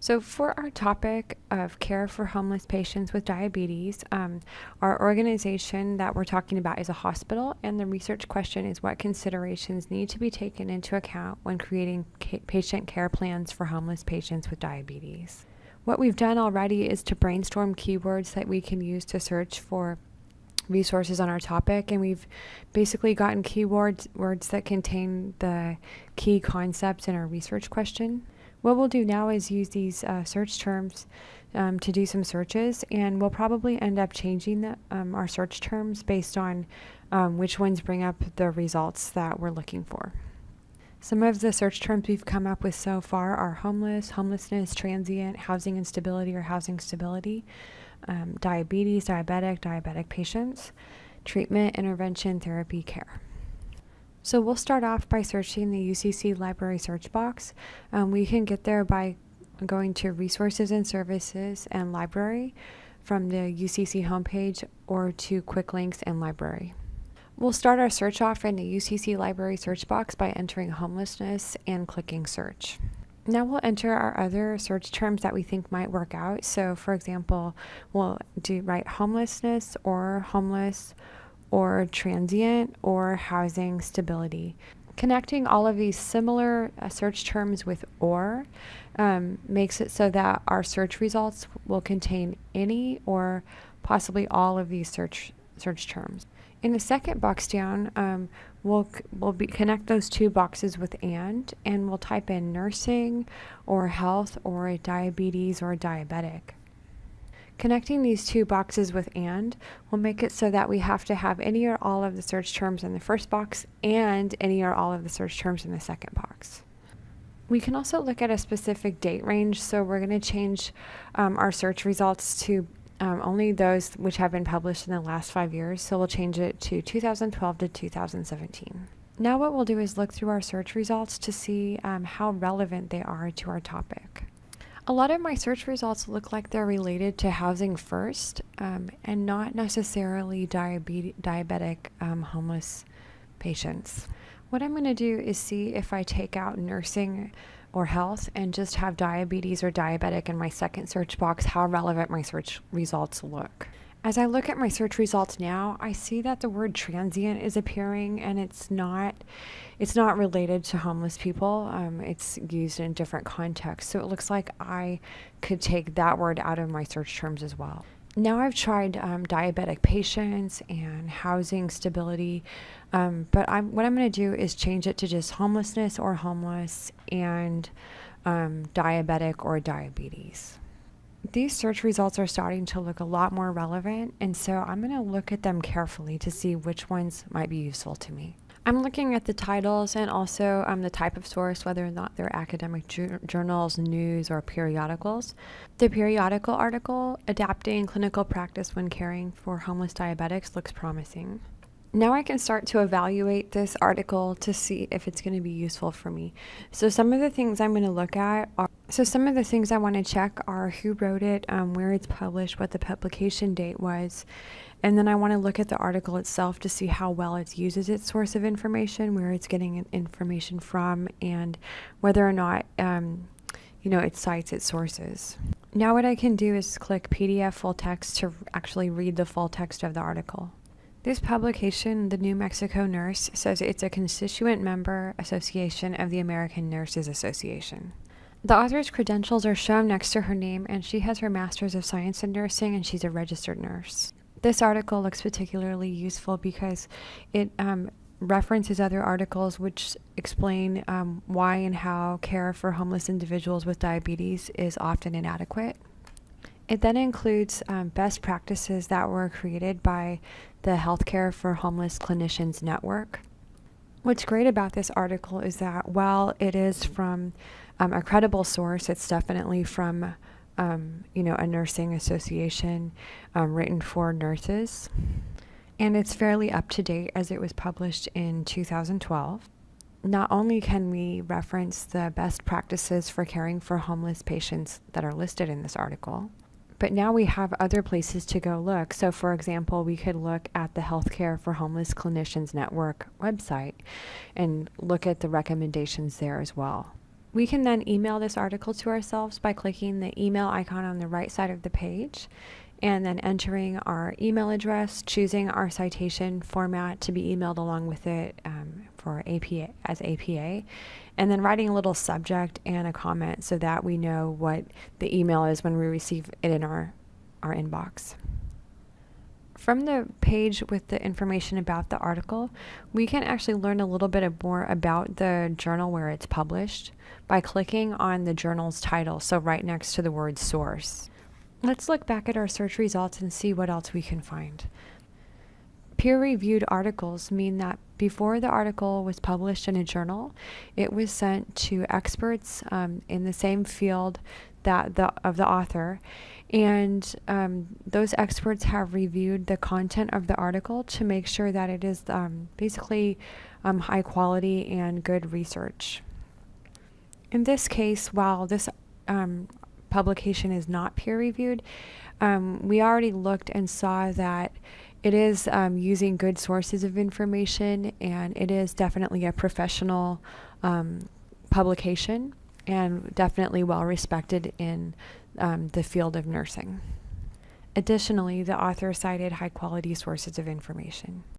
So, for our topic of care for homeless patients with diabetes, um, our organization that we're talking about is a hospital, and the research question is what considerations need to be taken into account when creating ca- patient care plans for homeless patients with diabetes. What we've done already is to brainstorm keywords that we can use to search for resources on our topic and we've basically gotten keywords words that contain the key concepts in our research question. What we'll do now is use these uh, search terms um, to do some searches, and we'll probably end up changing the, um, our search terms based on um, which ones bring up the results that we're looking for. Some of the search terms we've come up with so far are homeless, homelessness, transient, housing instability or housing stability, um, diabetes, diabetic, diabetic patients, treatment, intervention, therapy, care. So we'll start off by searching the UCC library search box. Um, we can get there by going to resources and services and library from the UCC homepage or to quick links and library. We'll start our search off in the UCC library search box by entering homelessness and clicking search. Now we'll enter our other search terms that we think might work out. So for example, we'll do write homelessness or homeless or transient or housing stability. Connecting all of these similar uh, search terms with or um, makes it so that our search results will contain any or possibly all of these search search terms. In the second box down, um, we'll, we'll be, connect those two boxes with and, and we'll type in nursing or health or diabetes or diabetic. Connecting these two boxes with AND will make it so that we have to have any or all of the search terms in the first box and any or all of the search terms in the second box. We can also look at a specific date range, so we're going to change um, our search results to um, only those which have been published in the last five years, so we'll change it to 2012 to 2017. Now what we'll do is look through our search results to see um, how relevant they are to our topic. A lot of my search results look like they're related to housing first um, and not necessarily diabetes, diabetic um, homeless patients. What I'm going to do is see if I take out nursing or health and just have diabetes or diabetic in my second search box, how relevant my search results look. As I look at my search results now, I see that the word transient is appearing and it's not it's not related to homeless people. Um, it's used in different contexts. So it looks like I could take that word out of my search terms as well. Now I've tried um, diabetic patients and housing stability, um, but I'm, what I'm going to do is change it to just homelessness or homeless and um, diabetic or diabetes these search results are starting to look a lot more relevant, and so I'm going to look at them carefully to see which ones might be useful to me. I'm looking at the titles and also um, the type of source, whether or not they're academic ju- journals, news, or periodicals. The periodical article, Adapting Clinical Practice When Caring for Homeless Diabetics, looks promising now I can start to evaluate this article to see if it's going to be useful for me. So some of the things I'm going to look at are, so some of the things I want to check are who wrote it, um, where it's published, what the publication date was, and then I want to look at the article itself to see how well it uses its source of information, where it's getting information from, and whether or not, um, you know, it cites its sources. Now what I can do is click PDF full text to actually read the full text of the article. This publication, The New Mexico Nurse, says it's a constituent member association of the American Nurses Association. The author's credentials are shown next to her name, and she has her Master's of Science in Nursing and she's a registered nurse. This article looks particularly useful because it um, references other articles which explain um, why and how care for homeless individuals with diabetes is often inadequate. It then includes um, best practices that were created by the Healthcare for Homeless Clinicians Network. What's great about this article is that while it is from um, a credible source, it's definitely from um, you know a nursing association um, written for nurses, and it's fairly up to date as it was published in 2012. Not only can we reference the best practices for caring for homeless patients that are listed in this article, but now we have other places to go look. So, for example, we could look at the Healthcare for Homeless Clinicians Network website and look at the recommendations there as well. We can then email this article to ourselves by clicking the email icon on the right side of the page and then entering our email address, choosing our citation format to be emailed along with it um, for APA as APA, and then writing a little subject and a comment so that we know what the email is when we receive it in our, our inbox. From the page with the information about the article, we can actually learn a little bit more about the journal where it's published by clicking on the journal's title, so right next to the word source. Let's look back at our search results and see what else we can find. Peer-reviewed articles mean that before the article was published in a journal, it was sent to experts um, in the same field that the of the author, and um, those experts have reviewed the content of the article to make sure that it is um, basically um, high quality and good research. In this case, while this um, publication is not peer reviewed, um, we already looked and saw that it is um, using good sources of information and it is definitely a professional um, publication and definitely well respected in um, the field of nursing. Additionally, the author cited high quality sources of information.